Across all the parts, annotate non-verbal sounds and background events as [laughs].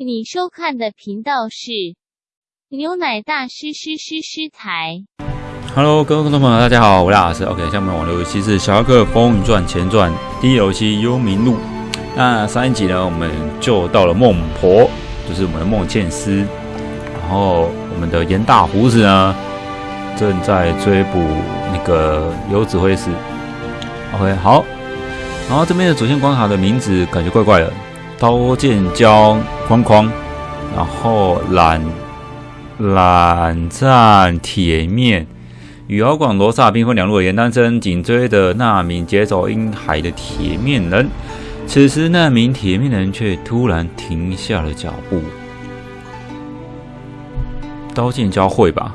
你收看的频道是牛奶大师师师师台。Hello，各位观众朋友，大家好，我是老师。OK，下面网络游戏是《小侠客风云传前传》第一游戏《幽冥录》。那上一集呢，我们就到了孟婆，就是我们的孟茜丝，然后我们的严大胡子呢，正在追捕那个游指挥使。OK，好，然后这边的主线关卡的名字感觉怪怪的，刀剑交框框，然后懒懒战铁面。与敖广罗刹兵分两路的严丹生紧追的那名劫走阴海的铁面人，此时那名铁面人却突然停下了脚步。刀剑交汇吧，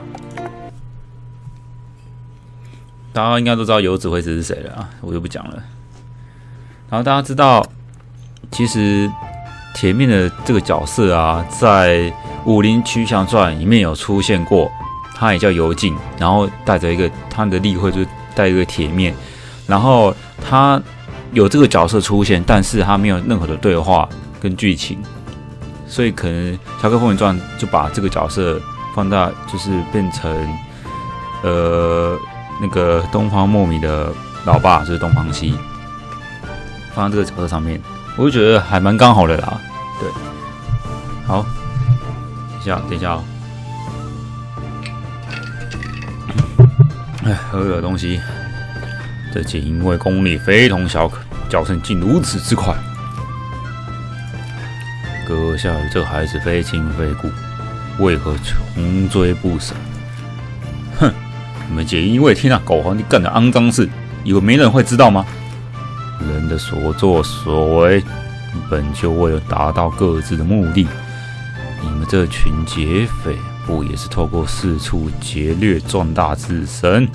大家应该都知道有指挥使是谁了啊，我就不讲了。然后大家知道，其实铁面的这个角色啊，在《武林群侠传》里面有出现过。他也叫尤进，然后带着一个他的例会，就是带一个铁面，然后他有这个角色出现，但是他没有任何的对话跟剧情，所以可能《侠客风云传》就把这个角色放大，就是变成呃那个东方莫米的老爸，就是东方希，放在这个角色上面，我就觉得还蛮刚好的啦。对，好，等一下，等一下哦。哎，喝个东西。这竟因为功力非同小可，叫声竟如此之快。阁下与这孩子非亲非故，为何穷追不舍？哼！你们皆因为听那狗皇帝干的肮脏事，以为没人会知道吗？人的所作所为，本就为了达到各自的目的。你们这群劫匪！不也是透过四处劫掠壮大自身，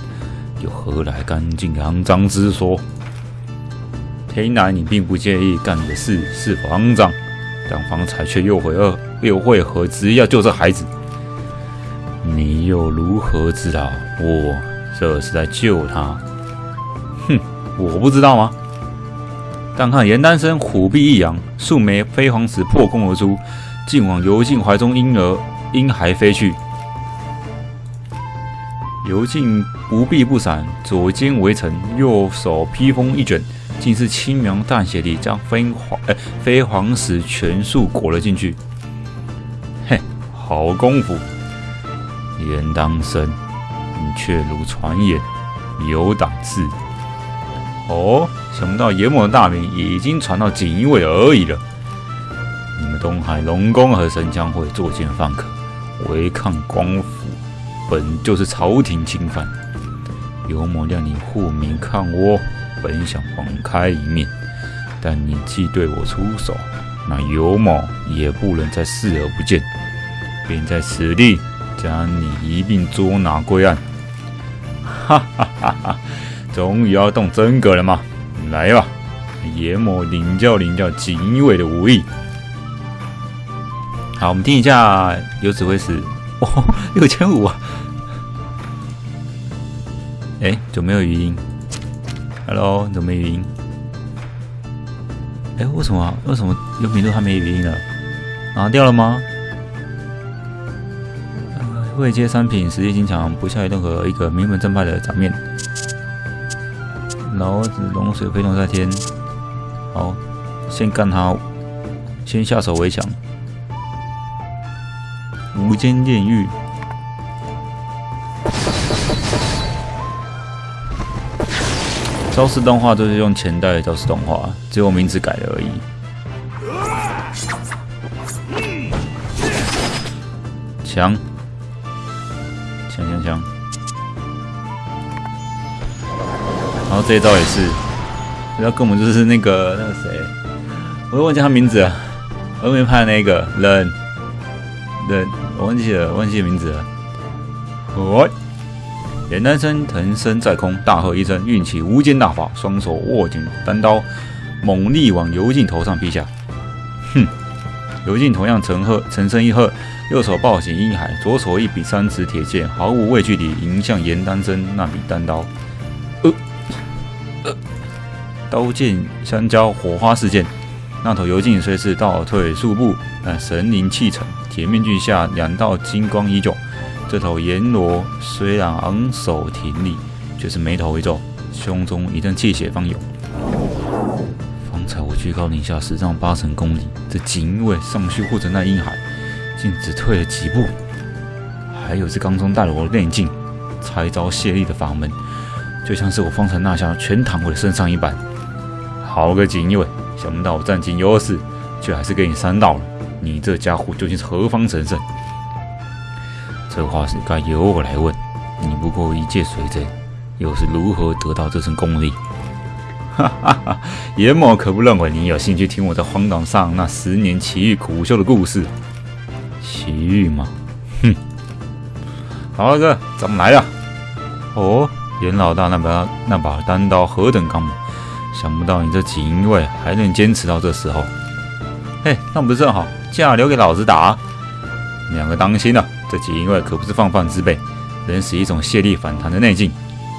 又何来干净肮脏之说？听来你并不介意干的事是否肮脏，但方才却又会二又会何执意要救这孩子？你又如何知道我这是在救他？哼，我不知道吗？但看严丹生虎臂一扬，数枚飞黄石破空而出，竟往游进怀中婴儿。婴孩飞去，游进不避不闪，左肩围城，右手披风一卷，竟是轻描淡写地将飞黄哎飞黄石全数裹了进去。嘿，好功夫！严当生，你却如传言有胆识。哦，想不到严某的大名已经传到锦衣卫而已了。你们东海龙宫和神枪会作奸犯科。违抗官府，本就是朝廷侵犯。有某让你护民抗倭，本想网开一面，但你既对我出手，那有某也不能再视而不见，便在此地将你一并捉拿归案。哈哈哈哈！终于要动真格了吗？来吧，严某领教领教锦衣卫的武艺。好，我们听一下有指挥使哦，六千五啊！哎，怎么没有语音？Hello，怎么没语音？哎，为什么啊？为什么有名度还没语音了？拿掉了吗？未接三品，实力精强，不下于任何一个名门正派的场面。老子龙水飞龙在天，好，先干他，先下手为强。无间炼狱，招式动画都是用前代的招式动画，只有名字改了而已。强，强强强！然后这一招也是，这招根本就是那个那个谁，我忘记他名字了，后面拍的那个人。对，我忘记了，忘记名字了。哦，严丹生腾身在空，大喝一声，运起无间大法，双手握紧单刀，猛力往游进头上劈下。哼！游进同样沉喝，沉声一喝，右手抱起阴海，左手一比三尺铁剑，毫无畏惧地迎向严丹生那柄单刀。刀剑相交，火花四溅。那头油镜虽是倒退数步，但神灵气沉，铁面具下两道金光依旧。这头阎罗虽然昂首挺立，却是眉头一皱，胸中一阵气血方涌。方才我居高临下十丈八成功力，这锦衣卫上去护着那婴孩，竟只退了几步。还有这刚中带了我的内劲，拆招卸力的法门，就像是我方才那下全躺我的身上一般。好个锦衣卫，想不到我占尽优势，却还是给你伤到了。你这家伙究竟是何方神圣？这话是该由我来问。你不过一介水贼，又是如何得到这身功力？哈哈哈！严某可不认为你有兴趣听我在荒岛上那十年奇遇苦修的故事。奇遇吗？哼！好哥，咱们来了。哦，严老大那把那把单刀何等刚猛！想不到你这锦衣卫还能坚持到这时候。嘿，那不是正好，架留给老子打。两个当心了，这锦衣卫可不是放放之辈，能使一种泄力反弹的内劲。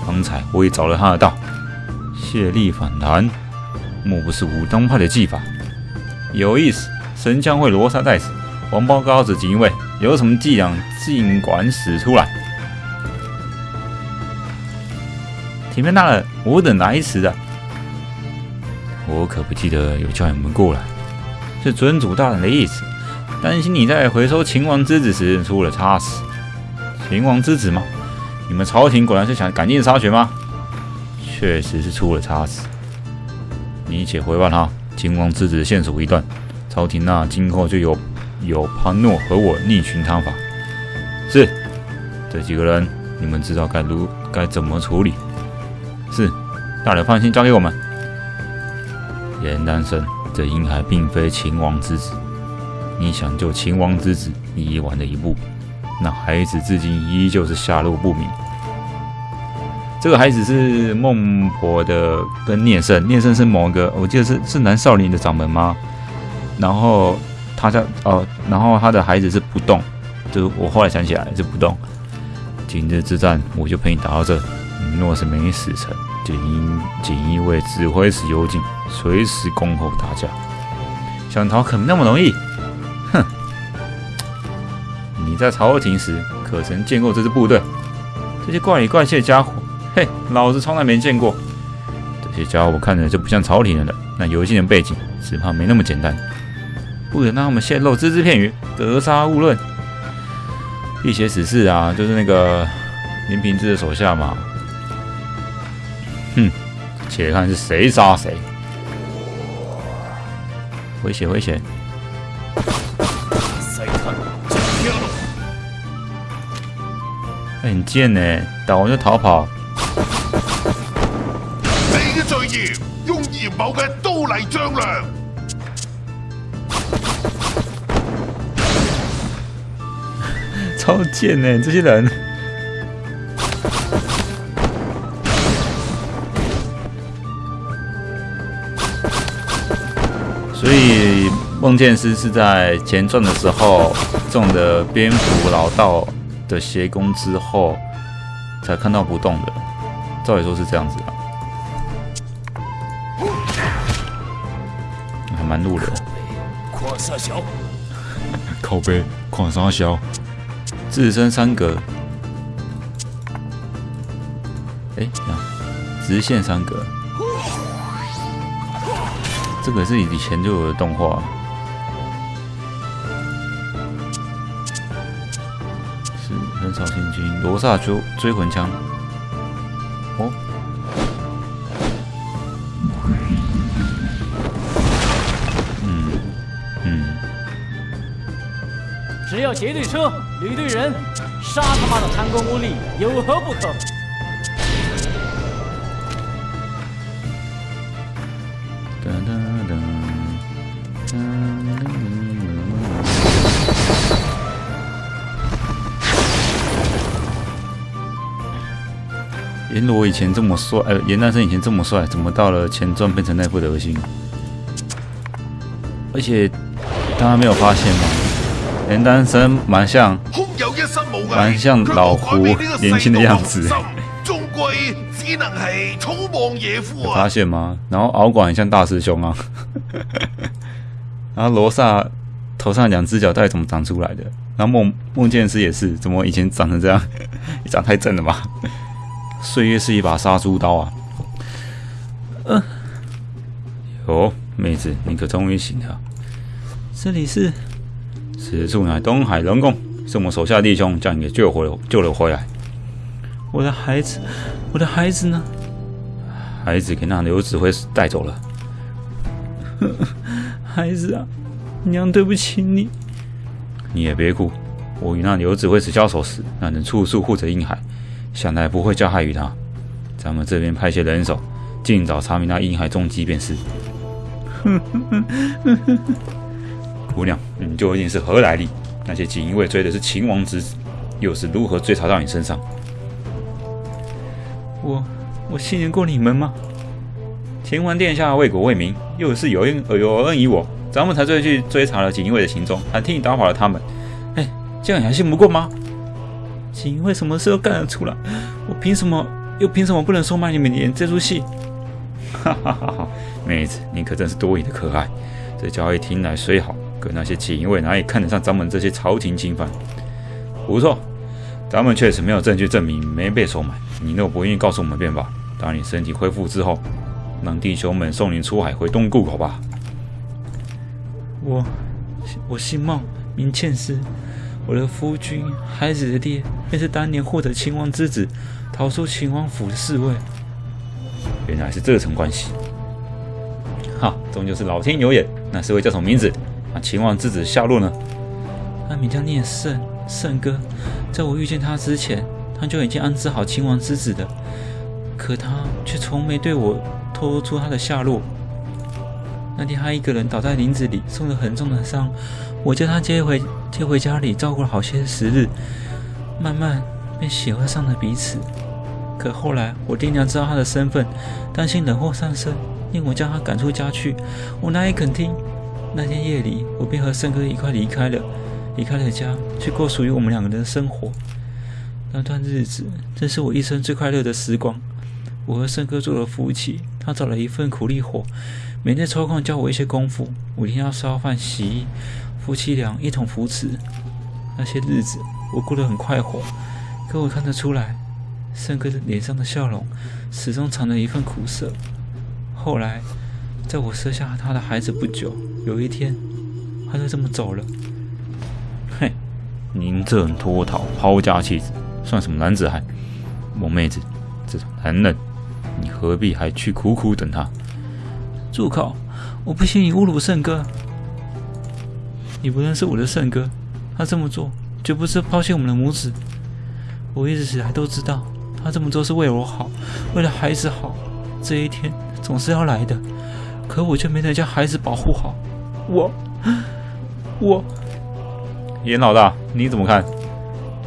方才我也找了他的道。泄力反弹，莫不是武当派的技法？有意思，神枪会罗刹在此，王包高子锦衣卫有什么伎俩，尽管使出来。铁面大人，我等来迟了。我可不记得有叫你们过来，是尊主大人的意思，担心你在回收秦王之子时出了差池。秦王之子吗？你们朝廷果然是想赶尽杀绝吗？确实是出了差池，你且回报他，秦王之子线索一断，朝廷那今后就有有潘诺和我逆群他法。是，这几个人你们知道该如该怎么处理？是，大人放心，交给我们。严丹生，这婴孩并非秦王之子，你想救秦王之子你已晚了一步，那孩子至今依旧是下落不明。这个孩子是孟婆的跟聂胜，聂胜是某个，我记得是是南少林的掌门吗？然后他在哦，然后他的孩子是不动，就是我后来想起来是不动。今日之战，我就陪你打到这。你若是没死成，锦衣锦衣卫指挥使幽禁，随时恭候打架。想逃可没那么容易。哼！你在朝廷时可曾见过这支部队？这些怪里怪气的家伙。嘿，老子从来没见过这些家伙，看着就不像朝廷人了。那游戏的背景，只怕没那么简单。不能让他们泄露只字片语，格杀勿论。辟邪使事啊，就是那个林平之的手下嘛。哼，且看是谁杀谁。回血，回血。很贱呢，打完就逃跑。罪孽，用严某嘅刀嚟丈量。[laughs] 超贱呢，这些人。梦剑师是在前传的时候中的蝙蝠老道的邪功之后，才看到不动的。照理说是这样子的。蛮路人，矿沙小，靠背。矿沙小，自身三格，哎，直线三格，这个是以前就有的动画，是很少现金罗刹追追魂枪，哦。嗯嗯只要劫对车，旅对人，杀他妈的贪官污吏有何不可？阎罗以前这么帅，呃，严丹生以前这么帅，怎么到了前传变成那副德行？而且大家没有发现吗？严丹生蛮像，蛮像老胡年轻的样子。只能系草莽野夫有发啊！现吗？然后敖广很像大师兄啊，[laughs] 然后罗萨头上两只脚到底怎么长出来的？然后梦梦见师也是，怎么以前长成这样？你 [laughs] 长太正了吧？岁月是一把杀猪刀啊！呃，哟，妹子，你可终于醒了。这里是，此处乃东海龙宫，是我们手下弟兄将你给救回了，救了回来。我的孩子，我的孩子呢？孩子给那刘指挥使带走了。[laughs] 孩子啊，娘对不起你。你也别哭，我与那刘指挥使交手时，那人处处护着婴孩，想来不会加害于他。咱们这边派些人手，尽早查明那婴孩踪迹便是。[laughs] 姑娘，你究竟是何来历？那些锦衣卫追的是秦王之子，又是如何追查到你身上？我我信任过你们吗？秦王殿下为国为民，又是有恩有恩于我，咱们才追去追查了锦衣卫的行踪，还替你打跑了他们。哎，这样你还信不过吗？锦衣卫什么事都干得出来，我凭什么又凭什么不能收买你们演这出戏？哈哈哈哈！妹子，你可真是多疑的可爱。这交易听来虽好，可那些锦衣卫哪里看得上咱们这些朝廷钦犯？不错，咱们确实没有证据证明没被收买。你若不愿意告诉我们便罢。当你身体恢复之后，让弟兄们送你出海回东渡口吧。我，我姓孟，名倩师。我的夫君，孩子的爹，便是当年获得秦王之子，逃出秦王府的侍卫。原来是这层关系。哈，终究是老天有眼。那侍卫叫什么名字？那秦王之子下落呢？他名叫聂胜，胜哥。在我遇见他之前，他就已经安置好秦王之子的，可他却从没对我透露出他的下落。那天他一个人倒在林子里，受了很重的伤，我将他接回接回家里，照顾了好些时日，慢慢便喜欢上了彼此。可后来我爹娘知道他的身份，担心惹祸上身，令我将他赶出家去。我哪里肯听？那天夜里，我便和胜哥一块离开了，离开了家，去过属于我们两个人的生活。那段日子，正是我一生最快乐的时光。我和胜哥做了夫妻，他找了一份苦力活，每天抽空教我一些功夫。我一天要烧饭、洗衣，夫妻俩一同扶持。那些日子，我过得很快活。可我看得出来，胜哥的脸上的笑容始终藏着一份苦涩。后来，在我生下他的孩子不久，有一天，他就这么走了。嘿，您这人脱逃、抛家弃子，算什么男子汉？萌妹子，这种男人，你何必还去苦苦等他？住口！我不信你侮辱圣哥。你不认识我的圣哥，他这么做绝不是抛弃我们的母子。我一直以来都知道，他这么做是为我好，为了孩子好。这一天总是要来的，可我却没能将孩子保护好。我，我，严老大，你怎么看？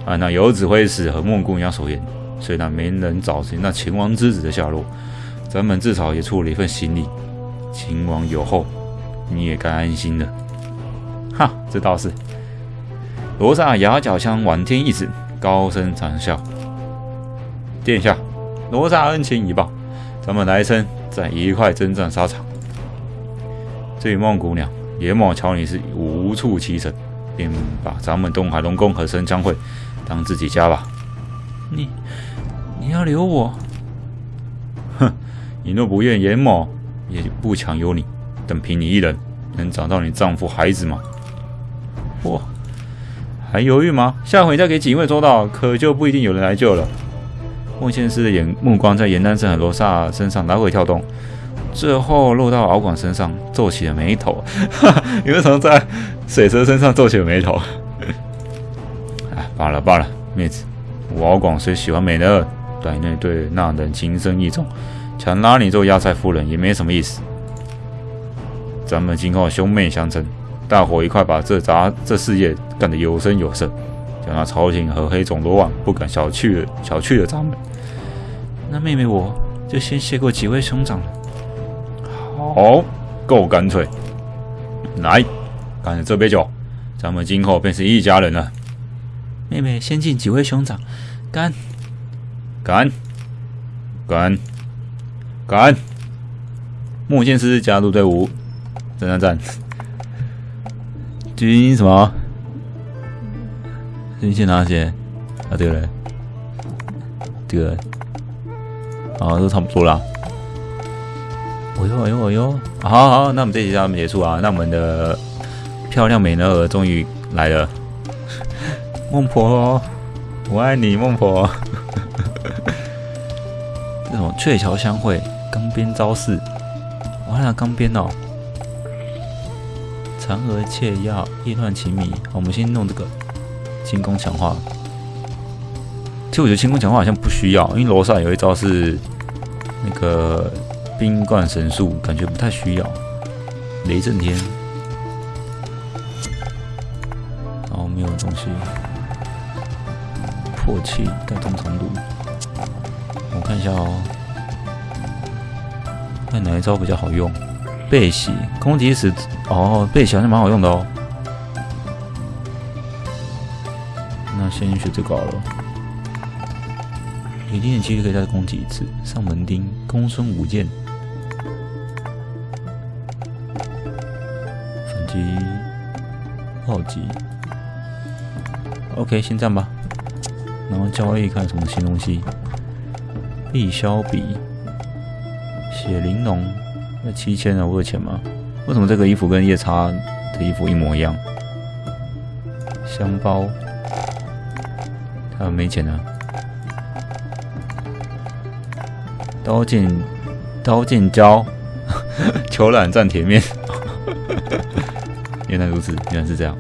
按那游指挥使和孟姑娘所言，虽然没能找寻那秦王之子的下落，咱们至少也出了一份心力。秦王有后，你也该安心了。哈，这倒是。罗刹牙角枪往天一指，高声长啸：“殿下，罗刹恩情已报，咱们来生再一块征战沙场。”至于孟姑娘，严某瞧你是无处栖身，便把咱们东海龙宫和神枪会当自己家吧。你，你要留我？哼，你若不愿严某，也不强由你。等凭你一人，能找到你丈夫孩子吗？我还犹豫吗？下回再给警卫捉到，可就不一定有人来救了。孟宪师的眼目光在严丹胜和罗刹身上来回跳动，最后落到敖广身上，皱起了眉头。你为什么在水蛇身上皱起了眉头？哎，罢了罢了，妹子，我敖广虽喜欢美人，但那对那人情深意重，强拉你做压寨夫人也没什么意思。咱们今后兄妹相称。大伙一块把这杂这事业干得有声有色，叫那朝廷和黑总罗网不敢小觑小觑了咱们。那妹妹我就先谢过几位兄长了。好，够干脆。来，干了这杯酒，咱们今后便是一家人了。妹妹先敬几位兄长，干干干！干！木剑师加入队伍，赞赞赞！军什么？军械哪些？啊，这个人，这个，啊，都差不多啦。哎呦哎呦哎呦！好好，那我们这集就到这结束啊。那我们的漂亮美人儿终于来了，孟婆，我爱你，孟婆。[laughs] 这种鹊桥相会，钢鞭招式，哇，那钢鞭哦。嫦娥窃药，意乱情迷。我们先弄这个轻功强化。其实我觉得轻功强化好像不需要，因为楼上有一招是那个冰冠神术，感觉不太需要。雷震天，然后没有东西。破气带动长度，我看一下哦，看哪一招比较好用。背袭攻击时，哦，背袭好像蛮好用的哦。那先学这个好了。一定的几率可以再攻击一次。上门钉，公孙无剑，反击，暴击。OK，先这样吧。然后交易看什么新东西。碧霄笔，血玲珑。那七千啊，我有钱吗？为什么这个衣服跟夜叉的衣服一模一样？香包，他没钱呢。刀剑，刀剑交，[laughs] 球缆战铁面。[laughs] 原来如此，原来是这样。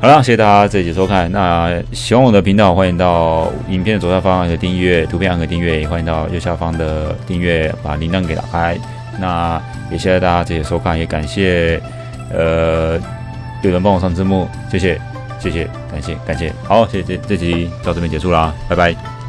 好了，谢谢大家这一集收看。那喜欢我的频道，欢迎到影片的左下方有订阅，图片按个订阅，也欢迎到右下方的订阅，把铃铛给打开。那也谢谢大家这些收看，也感谢呃有人帮我上字幕，谢谢谢谢，感谢感谢，好，谢谢这这集到这边结束啦，拜拜。